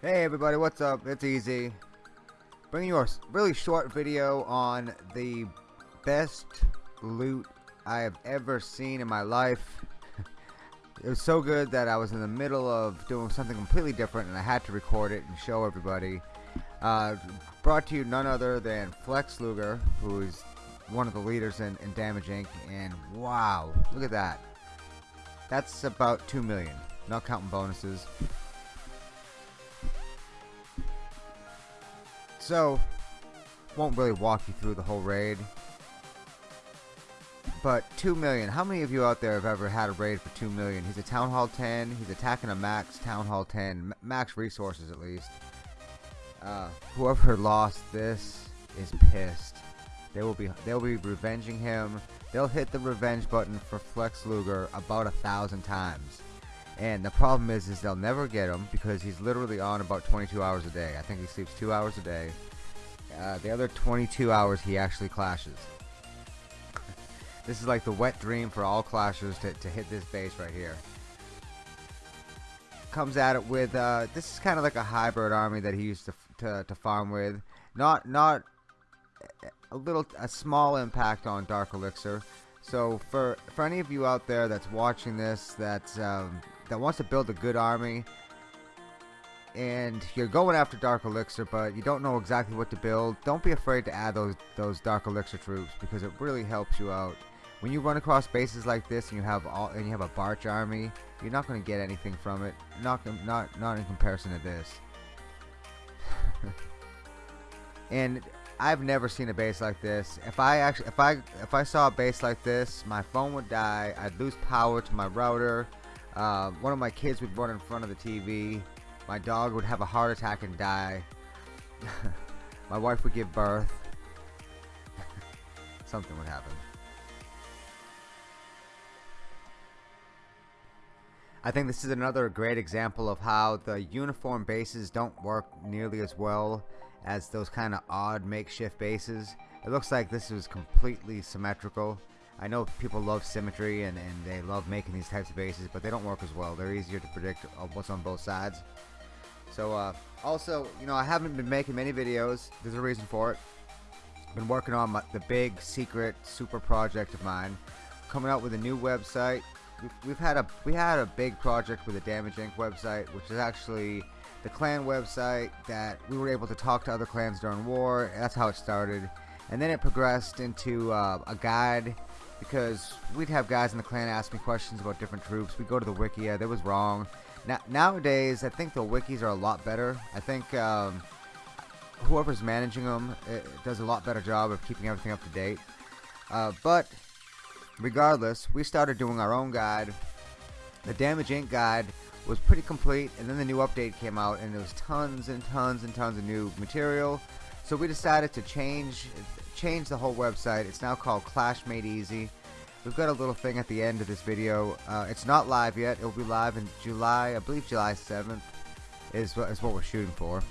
Hey everybody, what's up? It's Easy. Bringing you a really short video on the best loot I have ever seen in my life. it was so good that I was in the middle of doing something completely different and I had to record it and show everybody. Uh, brought to you none other than Flex Luger, who is one of the leaders in, in Damage Inc. And wow, look at that. That's about 2 million, not counting bonuses. So, won't really walk you through the whole raid. But 2 million, how many of you out there have ever had a raid for 2 million? He's a Town Hall 10, he's attacking a max Town Hall 10, max resources at least. Uh, whoever lost this is pissed. They will be they'll be revenging him. They'll hit the revenge button for Flex Luger about a thousand times. And the problem is, is they'll never get him because he's literally on about 22 hours a day. I think he sleeps two hours a day. Uh, the other 22 hours he actually clashes. this is like the wet dream for all clashers to, to hit this base right here. Comes at it with, uh, this is kind of like a hybrid army that he used to, to, to farm with. Not, not a little, a small impact on Dark Elixir. So for, for any of you out there that's watching this, that's, um, that wants to build a good army and you're going after Dark Elixir but you don't know exactly what to build don't be afraid to add those those Dark Elixir troops because it really helps you out. When you run across bases like this and you have all and you have a Barch army you're not going to get anything from it not not not in comparison to this. And I've never seen a base like this. If I actually if I if I saw a base like this my phone would die I'd lose power to my router uh, one of my kids would run in front of the TV. My dog would have a heart attack and die. my wife would give birth. Something would happen. I think this is another great example of how the uniform bases don't work nearly as well as those kind of odd makeshift bases. It looks like this is completely symmetrical. I know people love symmetry and, and they love making these types of bases, but they don't work as well. They're easier to predict what's on both sides. So, uh, also, you know, I haven't been making many videos. There's a reason for it. I've been working on my, the big, secret, super project of mine. Coming out with a new website. We've, we've had a we had a big project with the Damage Inc. website, which is actually the clan website that we were able to talk to other clans during war. That's how it started. And then it progressed into uh, a guide because we'd have guys in the clan ask me questions about different troops. We'd go to the wiki, yeah, that was wrong. Now, nowadays, I think the wikis are a lot better. I think um, whoever's managing them eh, does a lot better job of keeping everything up to date. Uh, but regardless, we started doing our own guide. The Damage Inc. guide was pretty complete, and then the new update came out, and there was tons and tons and tons of new material. So we decided to change changed the whole website. It's now called Clash Made Easy. We've got a little thing at the end of this video. Uh, it's not live yet. It'll be live in July, I believe July 7th is what, is what we're shooting for.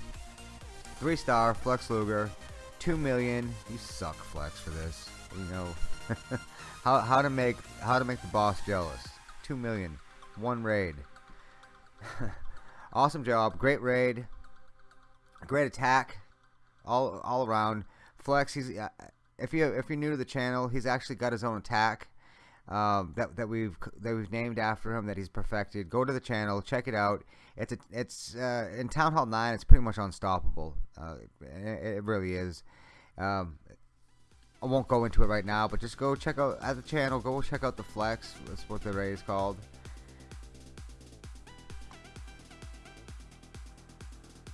Three star, Flex Luger, 2 million. You suck, Flex, for this. You know how how to make how to make the boss jealous. 2 million, one raid. awesome job, great raid, great attack, all all around. Flex, he's uh, if you if you're new to the channel, he's actually got his own attack um, that that we've that we've named after him that he's perfected. Go to the channel, check it out. It's a, it's uh, in Town Hall Nine. It's pretty much unstoppable. Uh, it, it, really is. Um, I won't go into it right now, but just go check out at the channel. Go check out the Flex. That's what the raid is called.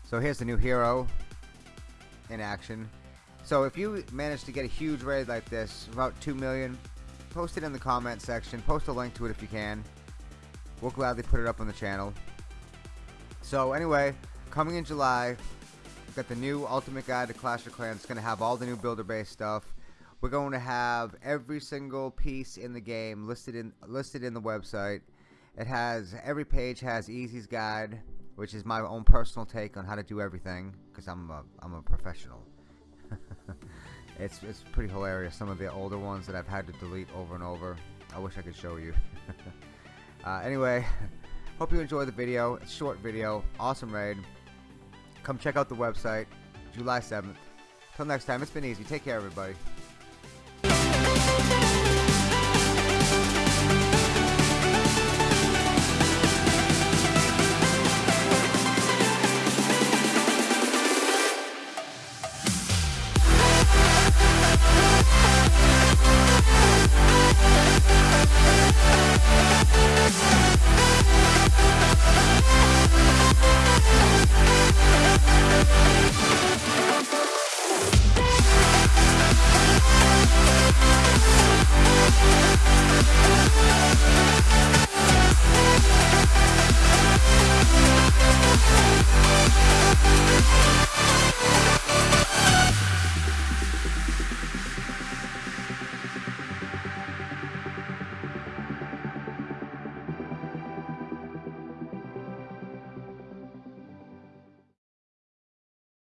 So here's the new hero in action. So if you manage to get a huge raid like this, about 2 million, post it in the comment section. Post a link to it if you can. We'll gladly put it up on the channel. So anyway, coming in July, we've got the new Ultimate Guide to Clash of Clans. It's going to have all the new builder-based stuff. We're going to have every single piece in the game listed in listed in the website. It has every page has Easy's guide, which is my own personal take on how to do everything because I'm a I'm a professional. it's, it's pretty hilarious. Some of the older ones that I've had to delete over and over. I wish I could show you. uh, anyway, hope you enjoyed the video. It's short video. Awesome raid. come check out the website, July 7th. Till next time, it's been easy. Take care, everybody.